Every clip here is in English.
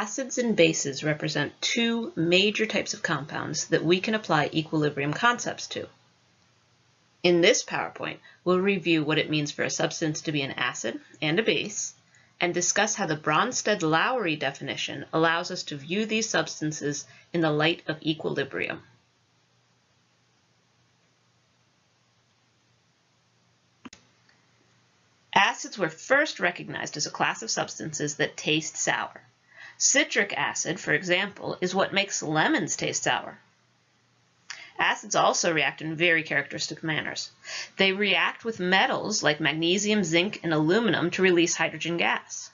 Acids and bases represent two major types of compounds that we can apply equilibrium concepts to. In this PowerPoint, we'll review what it means for a substance to be an acid and a base, and discuss how the Bronsted-Lowry definition allows us to view these substances in the light of equilibrium. Acids were first recognized as a class of substances that taste sour. Citric acid, for example, is what makes lemons taste sour. Acids also react in very characteristic manners. They react with metals like magnesium, zinc, and aluminum to release hydrogen gas.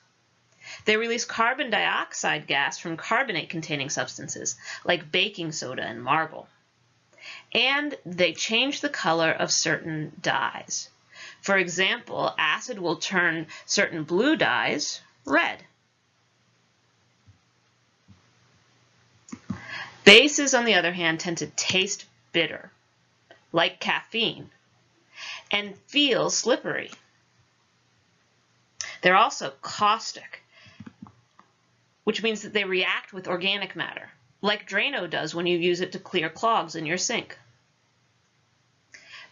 They release carbon dioxide gas from carbonate-containing substances like baking soda and marble. And they change the color of certain dyes. For example, acid will turn certain blue dyes red. Bases, on the other hand, tend to taste bitter, like caffeine, and feel slippery. They're also caustic, which means that they react with organic matter, like Drano does when you use it to clear clogs in your sink.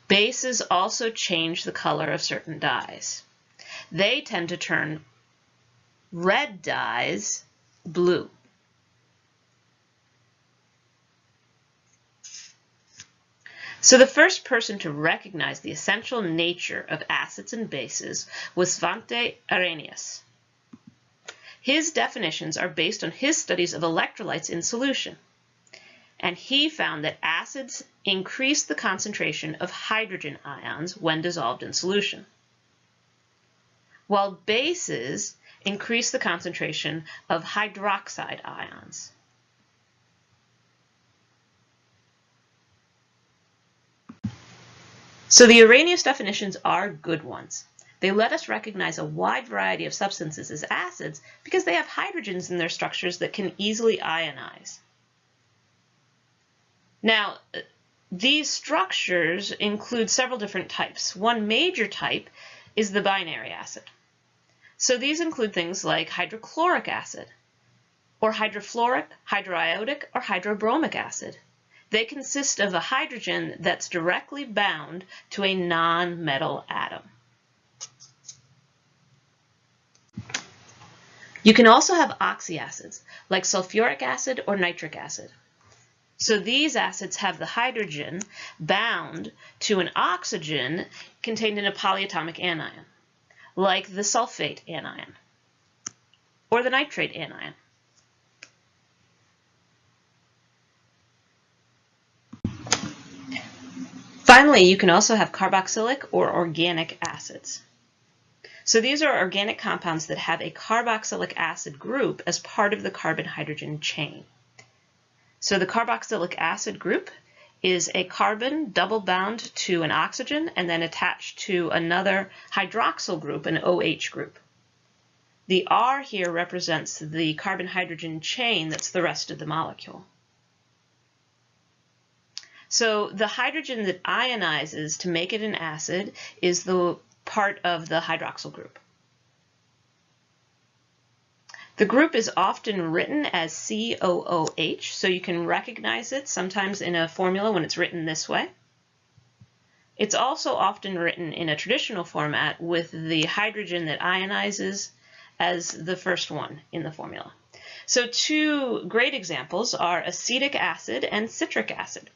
Bases also change the color of certain dyes. They tend to turn red dyes blue. So the first person to recognize the essential nature of acids and bases was Svante Arrhenius. His definitions are based on his studies of electrolytes in solution and he found that acids increase the concentration of hydrogen ions when dissolved in solution, while bases increase the concentration of hydroxide ions. So the Arrhenius definitions are good ones. They let us recognize a wide variety of substances as acids because they have hydrogens in their structures that can easily ionize. Now, these structures include several different types. One major type is the binary acid. So these include things like hydrochloric acid, or hydrofluoric, hydroiodic, or hydrobromic acid. They consist of a hydrogen that's directly bound to a non-metal atom. You can also have oxyacids, like sulfuric acid or nitric acid. So these acids have the hydrogen bound to an oxygen contained in a polyatomic anion, like the sulfate anion or the nitrate anion. Finally, you can also have carboxylic or organic acids. So these are organic compounds that have a carboxylic acid group as part of the carbon-hydrogen chain. So the carboxylic acid group is a carbon double bound to an oxygen and then attached to another hydroxyl group, an OH group. The R here represents the carbon-hydrogen chain that's the rest of the molecule. So the hydrogen that ionizes to make it an acid is the part of the hydroxyl group. The group is often written as COOH, so you can recognize it sometimes in a formula when it's written this way. It's also often written in a traditional format with the hydrogen that ionizes as the first one in the formula. So two great examples are acetic acid and citric acid.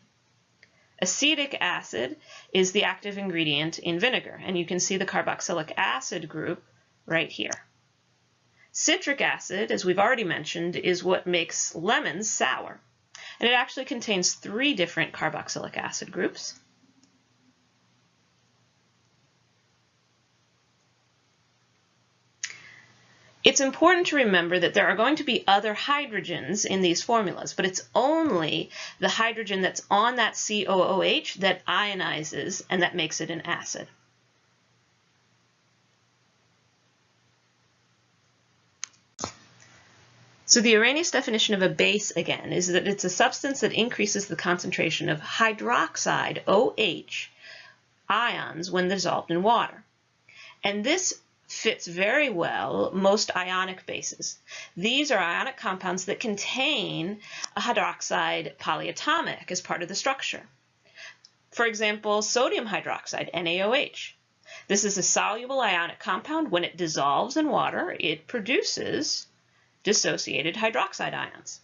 Acetic acid is the active ingredient in vinegar, and you can see the carboxylic acid group right here. Citric acid, as we've already mentioned, is what makes lemons sour. And it actually contains three different carboxylic acid groups. It's important to remember that there are going to be other hydrogens in these formulas, but it's only the hydrogen that's on that COOH that ionizes and that makes it an acid. So the Arrhenius definition of a base, again, is that it's a substance that increases the concentration of hydroxide, OH, ions when dissolved in water. And this fits very well most ionic bases. These are ionic compounds that contain a hydroxide polyatomic as part of the structure. For example, sodium hydroxide, NaOH. This is a soluble ionic compound. When it dissolves in water, it produces dissociated hydroxide ions.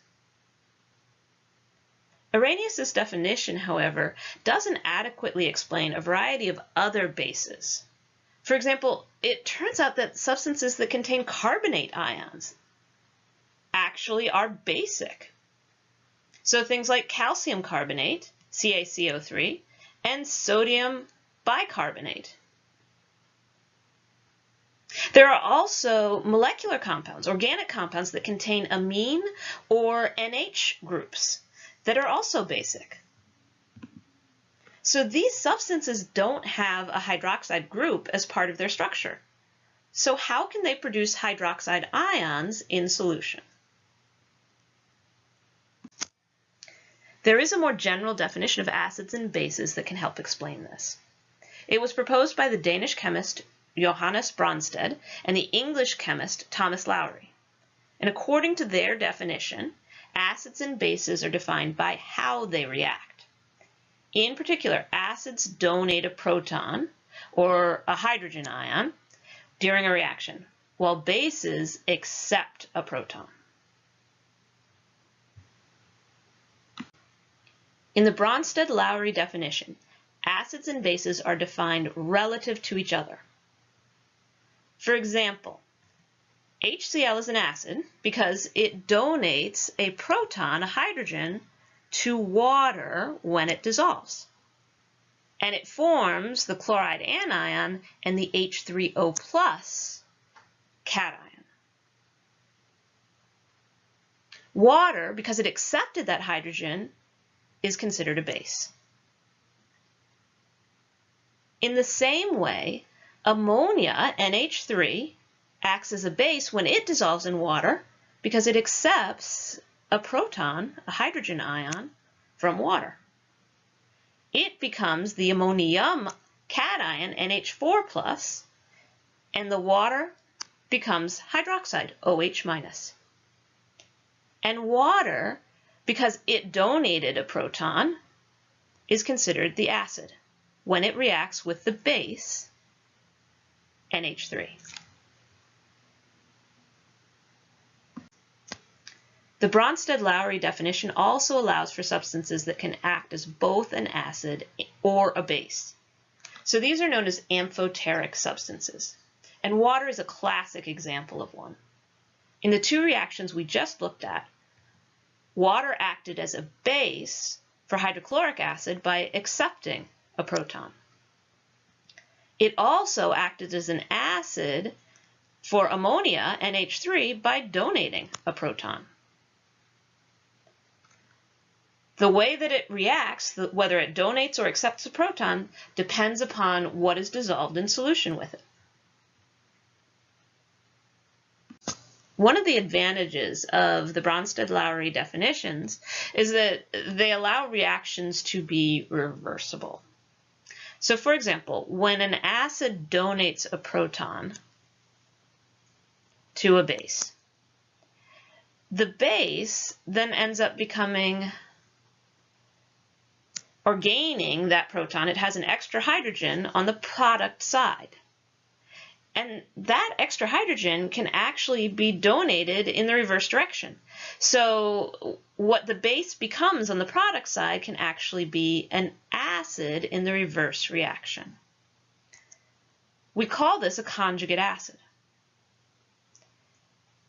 Arrhenius' definition, however, doesn't adequately explain a variety of other bases. For example, it turns out that substances that contain carbonate ions actually are basic. So things like calcium carbonate, CaCO3, and sodium bicarbonate. There are also molecular compounds, organic compounds that contain amine or NH groups that are also basic. So these substances don't have a hydroxide group as part of their structure. So how can they produce hydroxide ions in solution? There is a more general definition of acids and bases that can help explain this. It was proposed by the Danish chemist Johannes Bronsted and the English chemist Thomas Lowry. And according to their definition, acids and bases are defined by how they react. In particular, acids donate a proton or a hydrogen ion during a reaction, while bases accept a proton. In the Bronsted-Lowry definition, acids and bases are defined relative to each other. For example, HCl is an acid because it donates a proton, a hydrogen, to water when it dissolves. And it forms the chloride anion and the H3O plus cation. Water, because it accepted that hydrogen, is considered a base. In the same way, ammonia, NH3, acts as a base when it dissolves in water because it accepts a proton, a hydrogen ion, from water. It becomes the ammonium cation, NH4+, plus, and the water becomes hydroxide, OH-. And water, because it donated a proton, is considered the acid when it reacts with the base, NH3. The Bronsted-Lowry definition also allows for substances that can act as both an acid or a base. So these are known as amphoteric substances. And water is a classic example of one. In the two reactions we just looked at, water acted as a base for hydrochloric acid by accepting a proton. It also acted as an acid for ammonia, NH3, by donating a proton. The way that it reacts, whether it donates or accepts a proton, depends upon what is dissolved in solution with it. One of the advantages of the Bronsted-Lowry definitions is that they allow reactions to be reversible. So for example, when an acid donates a proton to a base, the base then ends up becoming or gaining that proton, it has an extra hydrogen on the product side. And that extra hydrogen can actually be donated in the reverse direction. So what the base becomes on the product side can actually be an acid in the reverse reaction. We call this a conjugate acid.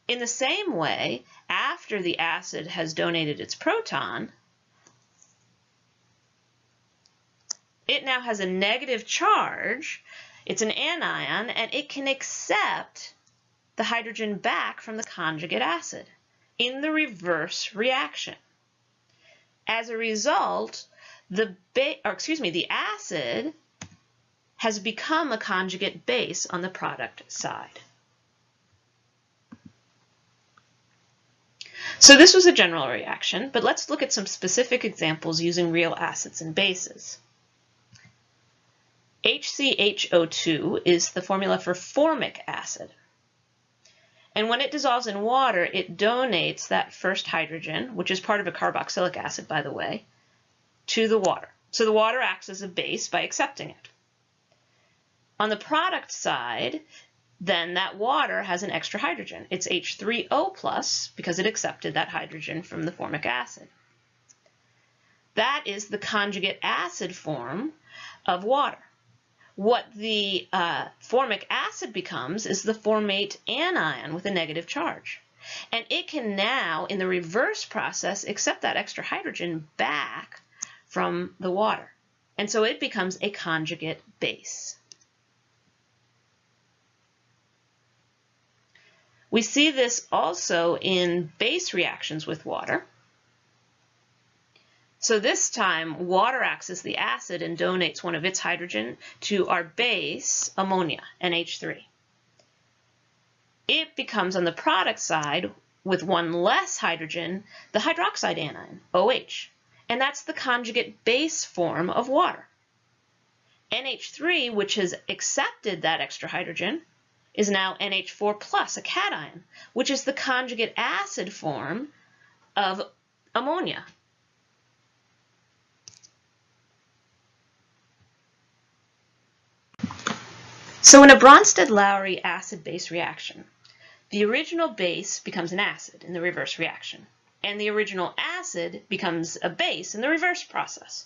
In the same way, after the acid has donated its proton, it now has a negative charge. It's an anion, and it can accept the hydrogen back from the conjugate acid in the reverse reaction. As a result, the or excuse me, the acid has become a conjugate base on the product side. So this was a general reaction, but let's look at some specific examples using real acids and bases. HCHO2 is the formula for formic acid. And when it dissolves in water, it donates that first hydrogen, which is part of a carboxylic acid, by the way, to the water. So the water acts as a base by accepting it. On the product side, then that water has an extra hydrogen. It's H3O plus because it accepted that hydrogen from the formic acid. That is the conjugate acid form of water. What the uh, formic acid becomes is the formate anion with a negative charge. And it can now, in the reverse process, accept that extra hydrogen back from the water. And so it becomes a conjugate base. We see this also in base reactions with water. So this time, water acts as the acid and donates one of its hydrogen to our base, ammonia, NH3. It becomes, on the product side, with one less hydrogen, the hydroxide anion, OH. And that's the conjugate base form of water. NH3, which has accepted that extra hydrogen, is now NH4 plus, a cation, which is the conjugate acid form of ammonia. So in a Bronsted-Lowry acid-base reaction, the original base becomes an acid in the reverse reaction, and the original acid becomes a base in the reverse process.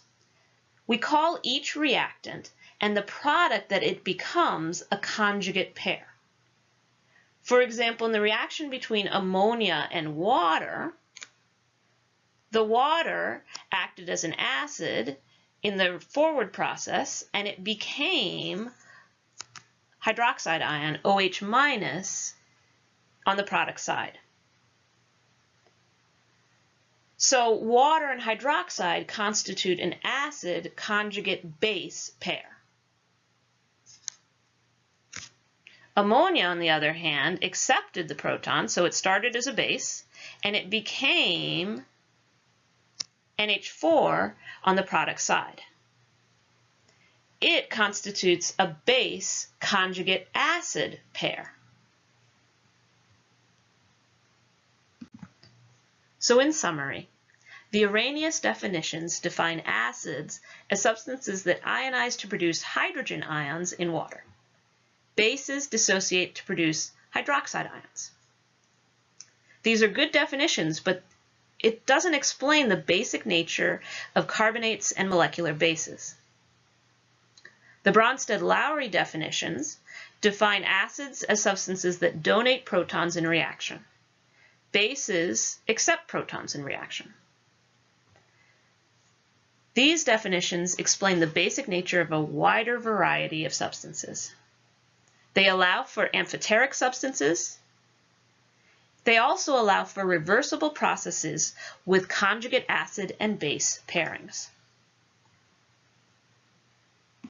We call each reactant and the product that it becomes a conjugate pair. For example, in the reaction between ammonia and water, the water acted as an acid in the forward process and it became hydroxide ion, OH minus, on the product side. So water and hydroxide constitute an acid conjugate base pair. Ammonia, on the other hand, accepted the proton, so it started as a base, and it became NH4 on the product side. It constitutes a base conjugate acid pair. So in summary, the Arrhenius definitions define acids as substances that ionize to produce hydrogen ions in water. Bases dissociate to produce hydroxide ions. These are good definitions, but it doesn't explain the basic nature of carbonates and molecular bases. The Bronsted-Lowry definitions define acids as substances that donate protons in reaction. Bases accept protons in reaction. These definitions explain the basic nature of a wider variety of substances. They allow for amphoteric substances. They also allow for reversible processes with conjugate acid and base pairings.